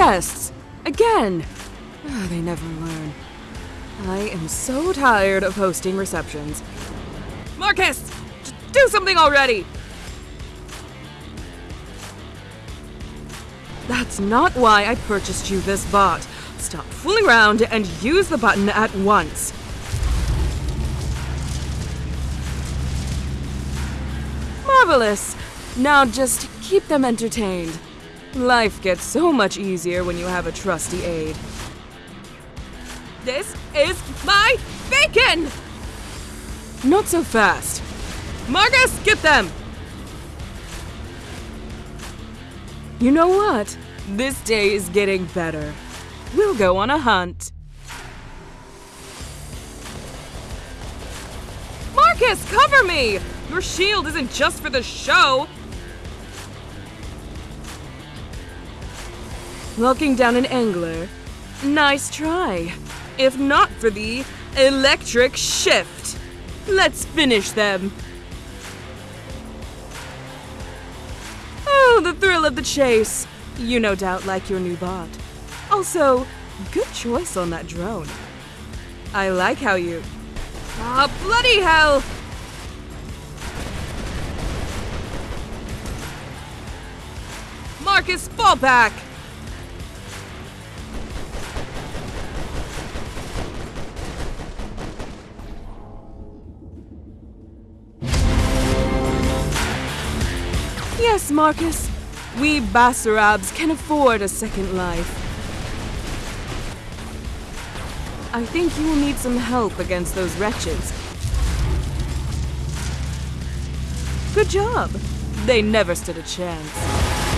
guests. Again. Ah, they never learn. I am so tired of hosting receptions. Marcus! Do something already! That's not why I purchased you this bot. Stop fooling around and use the button at once. Marvelous! Now just keep them entertained. Life gets so much easier when you have a trusty aide. This is my bacon! Not so fast. Marcus, get them! You know what? This day is getting better. We'll go on a hunt. Marcus, cover me! Your shield isn't just for the show. Locking down an angler. Nice try. If not for the electric shift. Let's finish them. Oh, the thrill of the chase. You no doubt like your new bot. Also, good choice on that drone. I like how you. Ah, bloody hell! Marcus, fall back! Yes, Marcus. We Basarabs can afford a second life. I think you will need some help against those wretches. Good job. They never stood a chance.